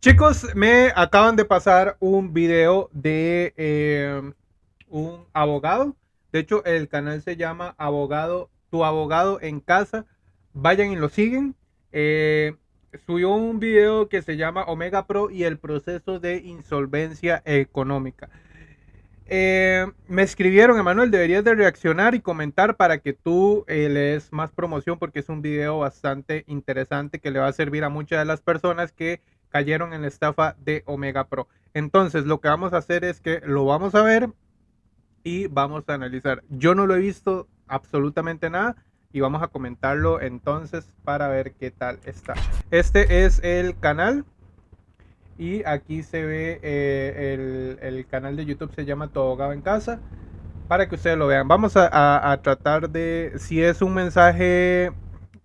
Chicos, me acaban de pasar un video de eh, un abogado. De hecho, el canal se llama Abogado, tu abogado en casa. Vayan y lo siguen. Eh, subió un video que se llama Omega Pro y el proceso de insolvencia económica. Eh, me escribieron, Emanuel, deberías de reaccionar y comentar para que tú eh, le des más promoción porque es un video bastante interesante que le va a servir a muchas de las personas que cayeron en la estafa de Omega Pro. Entonces, lo que vamos a hacer es que lo vamos a ver y vamos a analizar. Yo no lo he visto absolutamente nada y vamos a comentarlo entonces para ver qué tal está. Este es el canal y aquí se ve eh, el, canal de YouTube se llama Tu abogado en casa para que ustedes lo vean. Vamos a, tratar de, si es un mensaje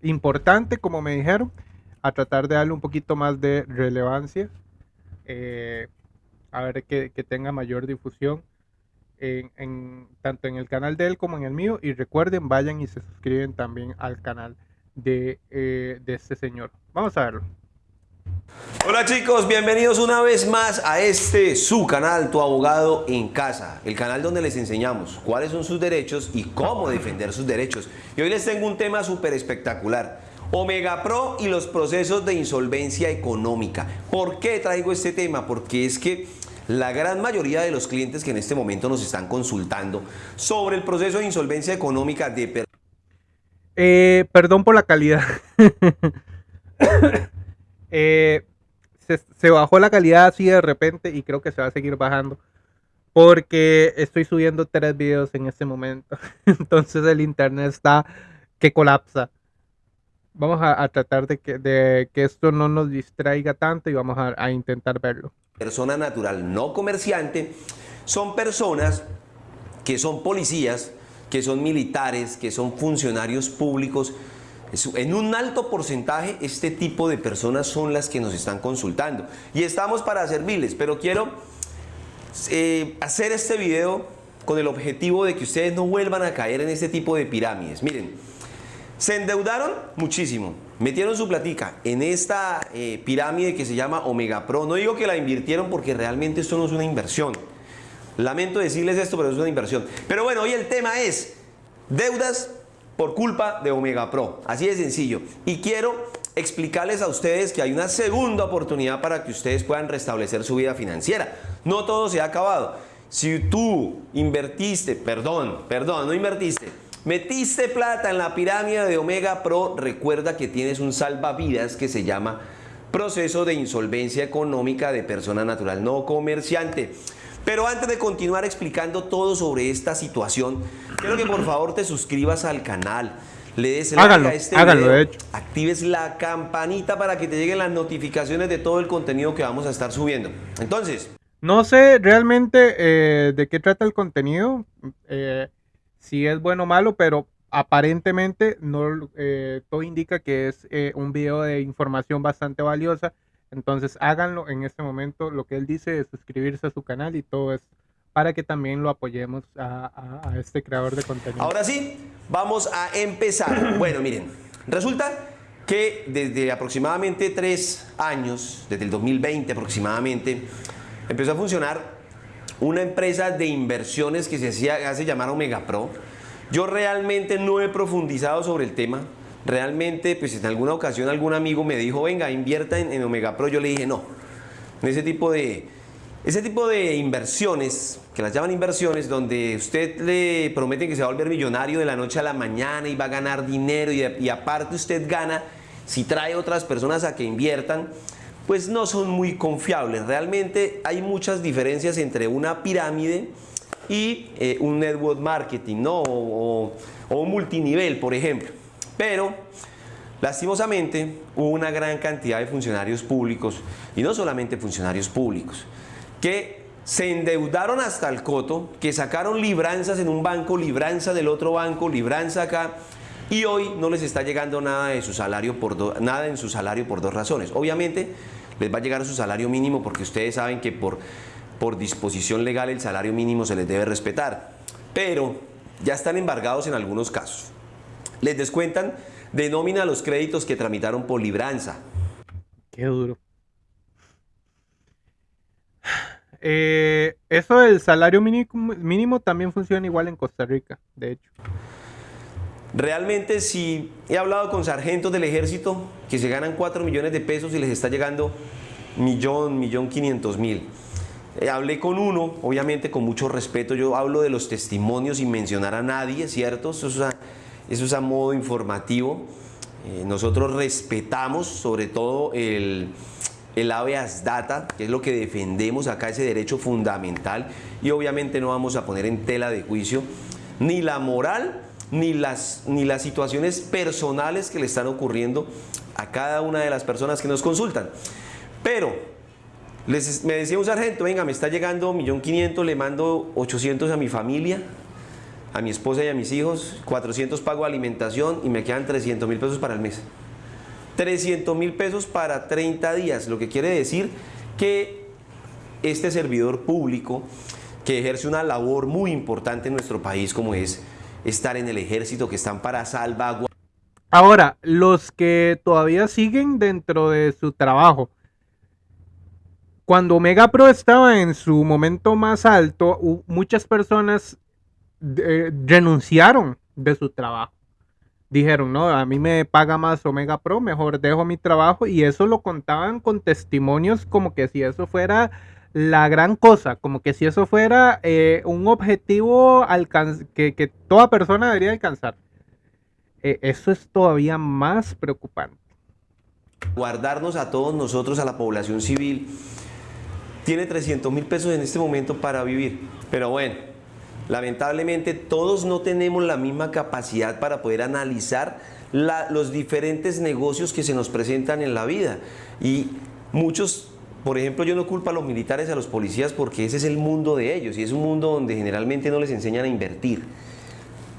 importante, como me dijeron, a tratar de darle un poquito más de relevancia, eh, a ver que, tenga mayor difusión. Tanto en el canal de él como en el mío. Y recuerden, vayan y se suscriben también al canal de, eh, de este señor. Vamos a verlo. Hola chicos, bienvenidos una vez más a este su canal, Tu Abogado en Casa, el canal donde les enseñamos cuáles son sus derechos y cómo defender sus derechos. Y hoy les tengo un tema súper espectacular, Omega Pro y los procesos de insolvencia económica. ¿Por qué traigo este tema? Porque es que la gran mayoría de los clientes que en este momento nos están consultando sobre el proceso de insolvencia económica de... Eh, perdón por la calidad. Eh, se, bajó la calidad así de repente y creo que se va a seguir bajando. Porque estoy subiendo tres videos en este momento. Entonces el internet está que colapsa. Vamos a, tratar de que, esto no nos distraiga tanto y vamos a, a intentar verlo. Persona natural no comerciante son personas que son policías, que son militares, que son funcionarios públicos, en un alto porcentaje este tipo de personas son las que nos están consultando y estamos para servirles, pero quiero eh, hacer este video con el objetivo de que ustedes no vuelvan a caer en este tipo de pirámides. Miren, se endeudaron muchísimo, metieron su platica en esta eh, pirámide que se llama Omega Pro. No digo que la invirtieron porque realmente esto no es una inversión. Lamento decirles esto, pero es una inversión. Pero bueno, hoy el tema es deudas por culpa de Omega Pro. Así de sencillo. Y quiero explicarles a ustedes que hay una segunda oportunidad para que ustedes puedan restablecer su vida financiera. No todo se ha acabado. Si tú invertiste, perdón, perdón, no invertiste, metiste plata en la pirámide de Omega Pro, recuerda que tienes un salvavidas que se llama proceso de insolvencia económica de persona natural no comerciante. Pero antes de continuar explicando todo sobre esta situación, quiero que por favor te suscribas al canal, le des like a este video, actives la campanita para que te lleguen las notificaciones de todo el contenido que vamos a estar subiendo. Entonces... No sé realmente eh, de qué trata el contenido, eh, si es bueno o malo, pero aparentemente no, eh, todo indica que es un video de información bastante valiosa entonces háganlo en este momento. Lo que él dice es suscribirse a su canal y todo es para que también lo apoyemos a, este creador de contenido. Ahora sí, vamos a empezar. bueno, miren, resulta que desde aproximadamente tres años, desde el 2020 aproximadamente, empezó a funcionar una empresa de inversiones que se hacía, hace llamar Omega Pro. Yo realmente no he profundizado sobre el tema, realmente, pues en alguna ocasión algún amigo me dijo, venga, invierta en, Omega Pro. Yo le dije, no, ese tipo de, ese tipo de inversiones, que las llaman inversiones, donde usted le promete que se va a volver millonario de la noche a la mañana y va a ganar dinero y aparte usted gana si trae otras personas a que inviertan, pues no son muy confiables. Realmente hay muchas diferencias entre una pirámide y eh, un network marketing, ¿no? o un multinivel, por ejemplo. Pero, lastimosamente, hubo una gran cantidad de funcionarios públicos, y no solamente funcionarios públicos, que se endeudaron hasta el coto, que sacaron libranzas en un banco, libranza del otro banco, libranza acá, y hoy no les está llegando nada, de su salario por nada en su salario por dos razones. Obviamente, les va a llegar su salario mínimo porque ustedes saben que por, por disposición legal el salario mínimo se les debe respetar, pero ya están embargados en algunos casos. Les descuentan de nómina los créditos que tramitaron por libranza. Qué duro. Eh, eso del salario mínimo, mínimo también funciona igual en Costa Rica, de hecho. Realmente si he hablado con sargentos del ejército que se ganan 4 millones de pesos y les está llegando millón, millón quinientos mil. Eh, hablé con uno, obviamente con mucho respeto, yo hablo de los testimonios sin mencionar a nadie, ¿cierto? Eso es a, eso es a modo informativo. Eh, nosotros respetamos sobre todo el, el habeas data, que es lo que defendemos acá, ese derecho fundamental, y obviamente no vamos a poner en tela de juicio ni la moral ni las, ni las situaciones personales que le están ocurriendo a cada una de las personas que nos consultan. Pero les, me decía un sargento, venga, me está llegando 1.500.000, le mando 800 a mi familia, a mi esposa y a mis hijos, 400 pago alimentación y me quedan 300 mil pesos para el mes. 300 mil pesos para 30 días, lo que quiere decir que este servidor público que ejerce una labor muy importante en nuestro país como es estar en el ejército, que están para salvaguardar. Ahora, los que todavía siguen dentro de su trabajo, cuando Omega Pro estaba en su momento más alto, muchas personas eh, renunciaron de su trabajo dijeron, no, a mí me paga más Omega Pro, mejor dejo mi trabajo y eso lo contaban con testimonios como que si eso fuera la gran cosa, como que si eso fuera eh, un objetivo que, que, toda persona debería alcanzar. Eh, eso es todavía más preocupante. Guardarnos a todos nosotros, a la población civil, tiene 300 mil pesos en este momento para vivir, pero bueno, Lamentablemente todos no tenemos la misma capacidad para poder analizar los diferentes negocios que se nos presentan en la vida. Y muchos, por ejemplo, yo no culpo a los militares, a los policías, porque ese es el mundo de ellos y es un mundo donde generalmente no les enseñan a invertir.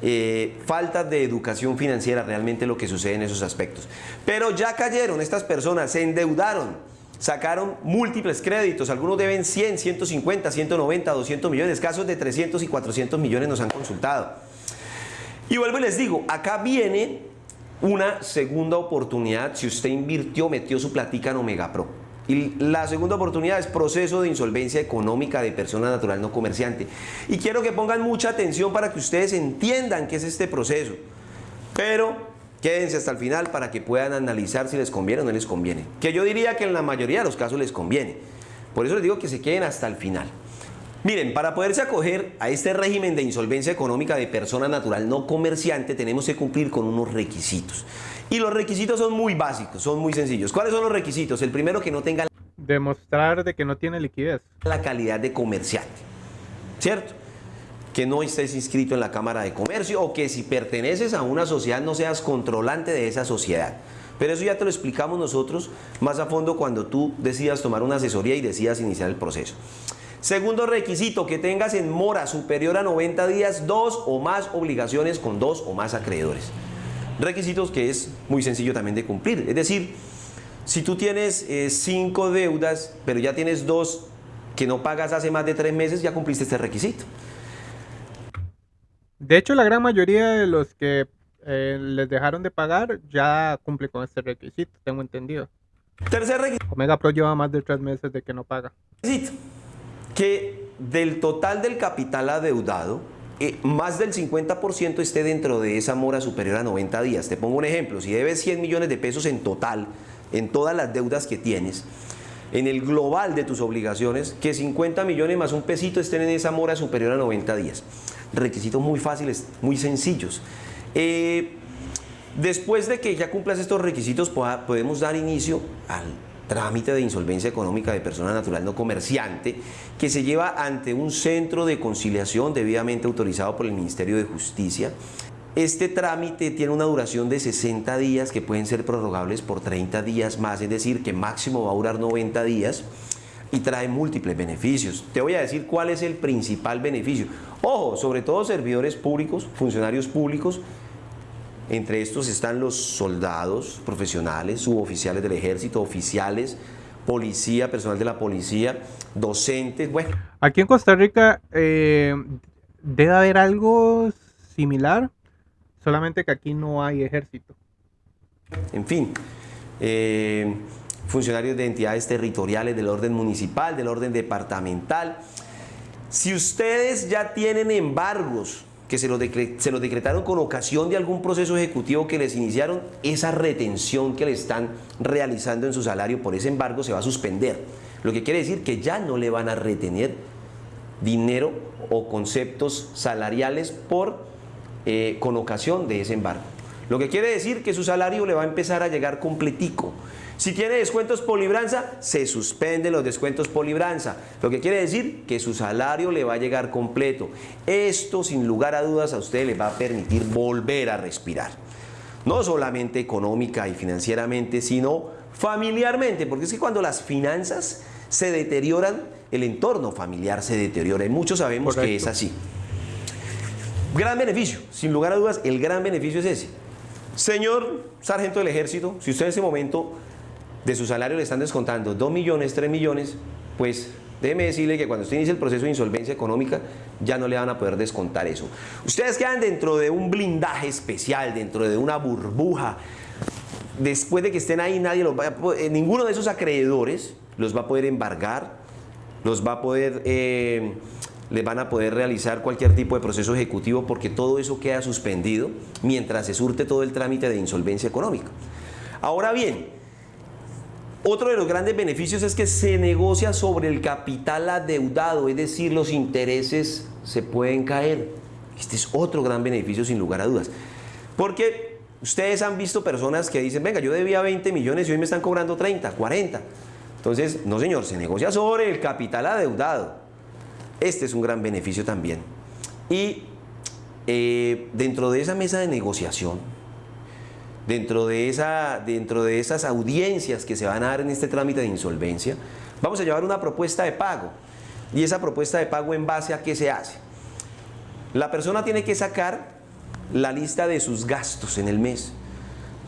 Eh, falta de educación financiera realmente lo que sucede en esos aspectos. Pero ya cayeron estas personas, se endeudaron, sacaron múltiples créditos, algunos deben 100, 150, 190, 200 millones, casos de 300 y 400 millones nos han consultado. Y vuelvo y les digo, acá viene una segunda oportunidad si usted invirtió, metió su platica en Omega Pro. Y la segunda oportunidad es proceso de insolvencia económica de persona natural no comerciante. Y quiero que pongan mucha atención para que ustedes entiendan qué es este proceso. Pero Quédense hasta el final para que puedan analizar si les conviene o no les conviene. Que yo diría que en la mayoría de los casos les conviene. Por eso les digo que se queden hasta el final. Miren, para poderse acoger a este régimen de insolvencia económica de persona natural no comerciante, tenemos que cumplir con unos requisitos. Y los requisitos son muy básicos, son muy sencillos. ¿Cuáles son los requisitos? El primero, que no tenga... Demostrar de que no tiene liquidez. La calidad de comerciante, ¿cierto? que no estés inscrito en la Cámara de Comercio o que si perteneces a una sociedad no seas controlante de esa sociedad. Pero eso ya te lo explicamos nosotros más a fondo cuando tú decidas tomar una asesoría y decidas iniciar el proceso. Segundo requisito, que tengas en mora superior a 90 días dos o más obligaciones con dos o más acreedores. Requisitos que es muy sencillo también de cumplir. Es decir, si tú tienes eh, cinco deudas, pero ya tienes dos que no pagas hace más de tres meses, ya cumpliste este requisito. De hecho, la gran mayoría de los que eh, les dejaron de pagar ya cumple con este requisito, tengo entendido. Tercer requisito. Omega Pro lleva más de tres meses de que no paga. Que del total del capital adeudado, eh, más del 50% esté dentro de esa mora superior a 90 días. Te pongo un ejemplo, si debes 100 millones de pesos en total, en todas las deudas que tienes, en el global de tus obligaciones, que 50 millones más un pesito estén en esa mora superior a 90 días requisitos muy fáciles, muy sencillos. Eh, después de que ya cumplas estos requisitos, podemos dar inicio al trámite de insolvencia económica de persona natural no comerciante que se lleva ante un centro de conciliación debidamente autorizado por el Ministerio de Justicia. Este trámite tiene una duración de 60 días que pueden ser prorrogables por 30 días más, es decir, que máximo va a durar 90 días y trae múltiples beneficios. Te voy a decir cuál es el principal beneficio. Ojo, sobre todo servidores públicos, funcionarios públicos, entre estos están los soldados profesionales, suboficiales del ejército, oficiales, policía, personal de la policía, docentes, bueno. Aquí en Costa Rica eh, debe haber algo similar, solamente que aquí no hay ejército. En fin, eh, funcionarios de entidades territoriales del orden municipal, del orden departamental. Si ustedes ya tienen embargos que se los, se los decretaron con ocasión de algún proceso ejecutivo que les iniciaron, esa retención que le están realizando en su salario por ese embargo se va a suspender. Lo que quiere decir que ya no le van a retener dinero o conceptos salariales por, eh, con ocasión de ese embargo. Lo que quiere decir que su salario le va a empezar a llegar completico. Si tiene descuentos por libranza, se suspenden los descuentos por libranza. Lo que quiere decir que su salario le va a llegar completo. Esto, sin lugar a dudas, a usted le va a permitir volver a respirar. No solamente económica y financieramente, sino familiarmente. Porque es que cuando las finanzas se deterioran, el entorno familiar se deteriora. Y muchos sabemos que es así. Gran beneficio, sin lugar a dudas, el gran beneficio es ese. Señor sargento del ejército, si usted en ese momento de su salario le están descontando 2 millones, 3 millones, pues déjeme decirle que cuando usted inicie el proceso de insolvencia económica ya no le van a poder descontar eso. Ustedes quedan dentro de un blindaje especial, dentro de una burbuja. Después de que estén ahí, nadie los va a eh, ninguno de esos acreedores los va a poder embargar, los va a poder, eh, les van a poder realizar cualquier tipo de proceso ejecutivo porque todo eso queda suspendido mientras se surte todo el trámite de insolvencia económica. Ahora bien, otro de los grandes beneficios es que se negocia sobre el capital adeudado, es decir, los intereses se pueden caer. Este es otro gran beneficio sin lugar a dudas. Porque ustedes han visto personas que dicen, venga, yo debía 20 millones y hoy me están cobrando 30, 40. Entonces, no señor, se negocia sobre el capital adeudado. Este es un gran beneficio también. Y eh, dentro de esa mesa de negociación, dentro de, esa, dentro de esas audiencias que se van a dar en este trámite de insolvencia, vamos a llevar una propuesta de pago. Y esa propuesta de pago en base a qué se hace. La persona tiene que sacar la lista de sus gastos en el mes.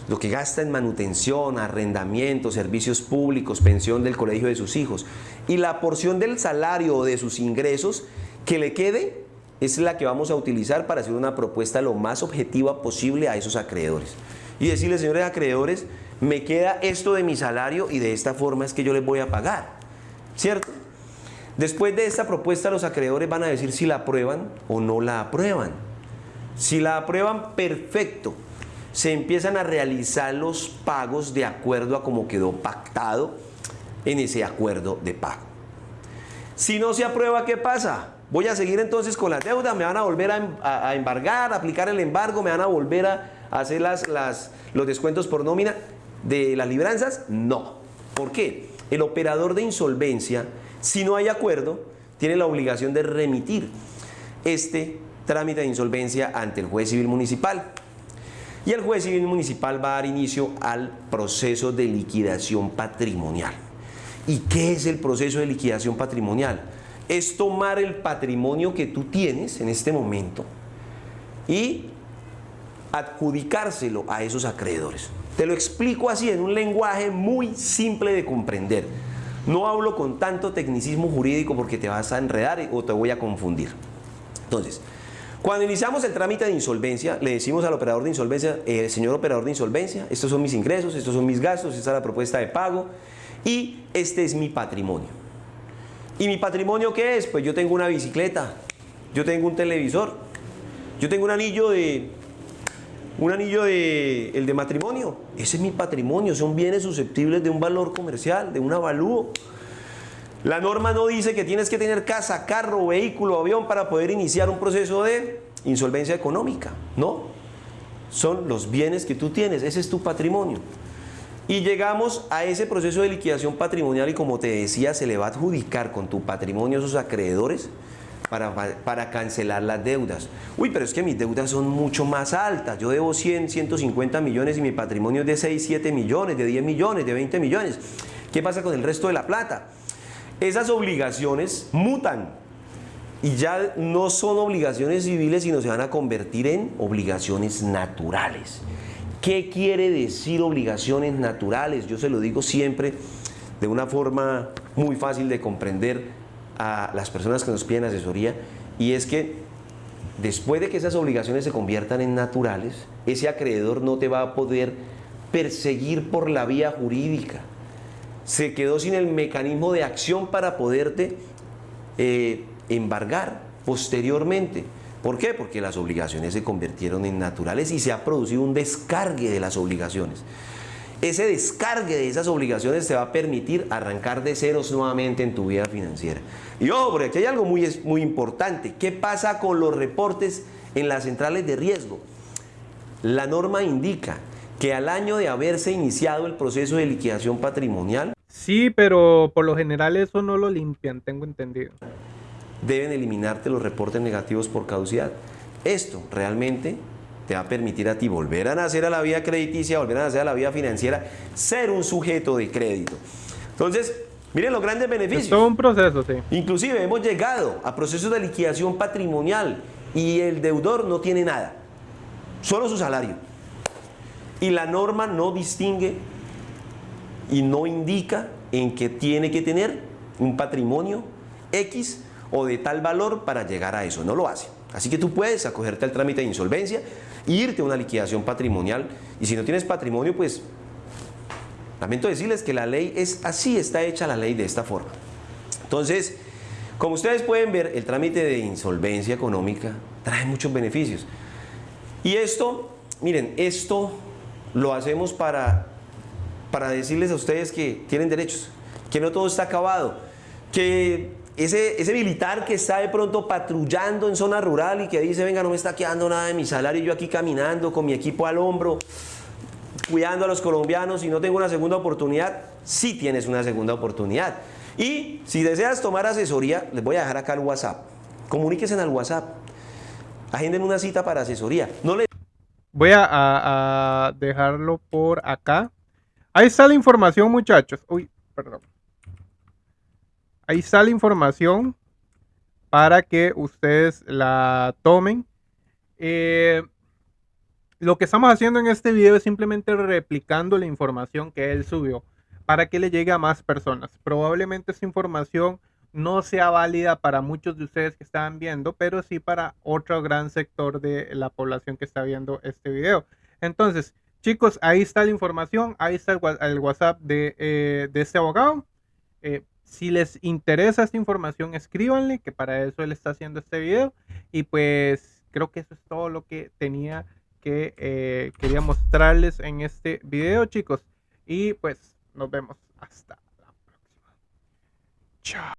Lo que gasta en manutención, arrendamiento, servicios públicos, pensión del colegio de sus hijos. Y la porción del salario o de sus ingresos que le quede es la que vamos a utilizar para hacer una propuesta lo más objetiva posible a esos acreedores y decirle, señores acreedores, me queda esto de mi salario y de esta forma es que yo les voy a pagar. ¿Cierto? Después de esta propuesta los acreedores van a decir si la aprueban o no la aprueban. Si la aprueban, perfecto. Se empiezan a realizar los pagos de acuerdo a como quedó pactado en ese acuerdo de pago. Si no se aprueba, ¿qué pasa? Voy a seguir entonces con la deuda, me van a volver a, em, embargar, a aplicar el embargo, me van a volver a, hacer las, los descuentos por nómina de las libranzas? No. ¿Por qué? El operador de insolvencia, si no hay acuerdo, tiene la obligación de remitir este trámite de insolvencia ante el juez civil municipal. Y el juez civil municipal va a dar inicio al proceso de liquidación patrimonial. ¿Y qué es el proceso de liquidación patrimonial? Es tomar el patrimonio que tú tienes en este momento y adjudicárselo a esos acreedores. Te lo explico así en un lenguaje muy simple de comprender. No hablo con tanto tecnicismo jurídico porque te vas a enredar o te voy a confundir. Entonces, cuando iniciamos el trámite de insolvencia, le decimos al operador de insolvencia, eh, señor operador de insolvencia, estos son mis ingresos, estos son mis gastos, esta es la propuesta de pago y este es mi patrimonio. ¿Y mi patrimonio qué es? Pues yo tengo una bicicleta, yo tengo un televisor, yo tengo un anillo de un anillo de, el de matrimonio, ese es mi patrimonio, son bienes susceptibles de un valor comercial, de un avalúo. La norma no dice que tienes que tener casa, carro, vehículo, avión para poder iniciar un proceso de insolvencia económica, no. Son los bienes que tú tienes, ese es tu patrimonio. Y llegamos a ese proceso de liquidación patrimonial y como te decía, se le va a adjudicar con tu patrimonio a esos acreedores para, cancelar las deudas. Uy, pero es que mis deudas son mucho más altas. Yo debo 100, 150 millones y mi patrimonio es de 6, 7 millones, de 10 millones, de 20 millones. ¿Qué pasa con el resto de la plata? Esas obligaciones mutan y ya no son obligaciones civiles, sino se van a convertir en obligaciones naturales. ¿Qué quiere decir obligaciones naturales? Yo se lo digo siempre de una forma muy fácil de comprender a las personas que nos piden asesoría y es que después de que esas obligaciones se conviertan en naturales, ese acreedor no te va a poder perseguir por la vía jurídica. Se quedó sin el mecanismo de acción para poderte eh, embargar posteriormente. ¿Por qué? Porque las obligaciones se convirtieron en naturales y se ha producido un descargue de las obligaciones. Ese descargue de esas obligaciones te va a permitir arrancar de ceros nuevamente en tu vida financiera. Y ojo, porque aquí hay algo muy, muy importante. ¿Qué pasa con los reportes en las centrales de riesgo? La norma indica que al año de haberse iniciado el proceso de liquidación patrimonial, Sí, pero por lo general eso no lo limpian, tengo entendido. deben eliminarte los reportes negativos por caducidad. Esto realmente te va a permitir a ti volver a nacer a la vida crediticia, volver a nacer a la vida financiera, ser un sujeto de crédito. Entonces, miren los grandes Es beneficios. todo un proceso, sí. Inclusive hemos llegado a procesos de liquidación patrimonial y el deudor no tiene nada, solo su salario. Y la norma no distingue y no indica en que tiene que tener un patrimonio X o de tal valor para llegar a eso, no lo hace. Así que tú puedes acogerte al trámite de insolvencia e irte a una liquidación patrimonial y si no tienes patrimonio, pues lamento decirles que la ley es así, está hecha la ley de esta forma. Entonces, como ustedes pueden ver, el trámite de insolvencia económica trae muchos beneficios. Y esto, miren, esto lo hacemos para, para decirles a ustedes que tienen derechos, que no todo está acabado, que ese, ese militar que está de pronto patrullando en zona rural y que dice, venga, no me está quedando nada de mi salario, yo aquí caminando con mi equipo al hombro, cuidando a los colombianos y no tengo una segunda oportunidad, sí tienes una segunda oportunidad. Y si deseas tomar asesoría, les voy a dejar acá el WhatsApp. Comuníquense al WhatsApp. Agenden una cita para asesoría. No le Voy a dejarlo por acá. Ahí está la información, muchachos. Uy, perdón. Ahí está la información para que ustedes la tomen. Eh, lo que estamos haciendo en este video es simplemente replicando la información que él subió para que le llegue a más personas. Probablemente esta información no sea válida para muchos de ustedes que están viendo, pero sí para otro gran sector de la población que está viendo este video. Entonces, chicos, ahí está la información, ahí está el, WhatsApp de, eh, de este abogado. Eh, si les interesa esta información, escríbanle, que para eso él está haciendo este video. Y pues creo que eso es todo lo que tenía que eh, quería mostrarles en este video, chicos. Y pues nos vemos hasta la próxima. Chao.